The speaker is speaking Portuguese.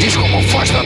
Disco como faz da